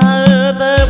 ta tới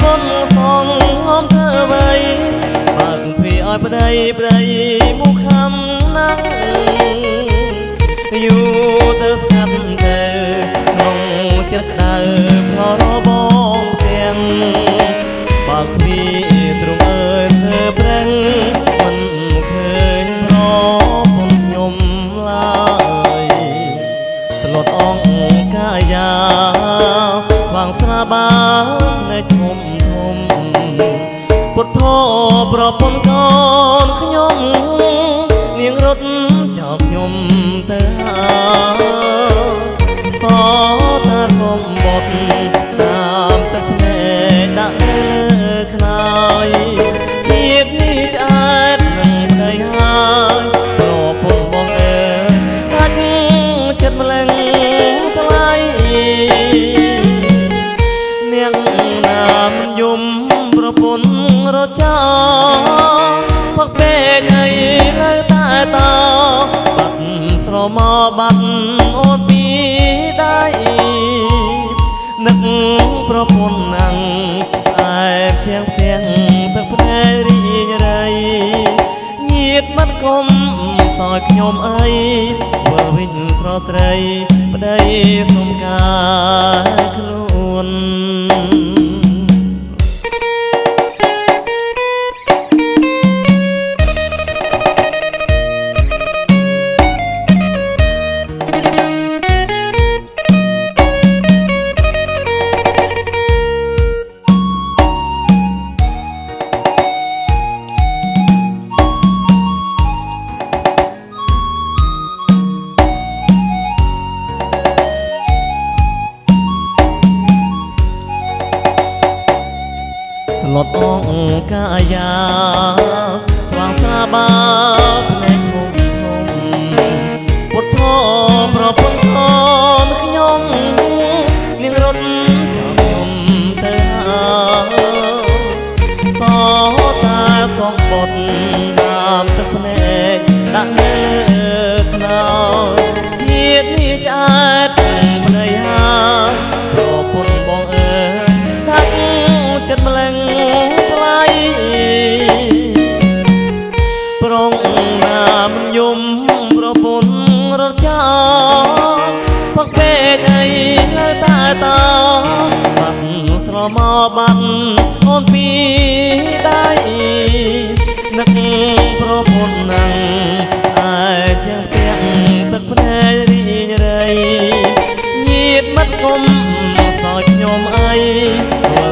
ពន្ធសងងំធ្វើអ្វីបើកទ្វារឲ្យប្តីប្តីមកខំណាស់យូរទៅស្ងាត់ទៅក្នុងចិត្តក្តៅផ្លោរបបងទាំងបើកទ្វារទ្រង់អើយធ្វើប្រឹងមិនឃើញប្រពន្ធខ្ញុំឡើយស្លុតអងកាយាវា ងស្នាបានៃធំធំពុទ្ធោប្រពន្ធកូនខ្ញុំនាងរត់ចោលខ្ញុំទៅហើយសតាសម្បត្តិតាមទឹកភ្នែកដាក់នៅលើខ្នើយ នឹកប្រពន្ធណាំងតែជាងផ្ទាំងទឹកភ្នែករីងរៃញៀតមិនគុំសោយខ្ញុំអីធ្វើវិញស្រស់ស្រីប្តីសុំការខ្លួន លុតអងកាយាស្វាងស្រាបា កពេកអីនៅតែតោបាត់ស្រមកបាត់អូនពីដៃនឹកប្រពន្ធណាំងអាចជាងផ្ទាំងទឹកភ្នែករីងរៃញៀតមិត្តគុំសោចខ្ញុំអី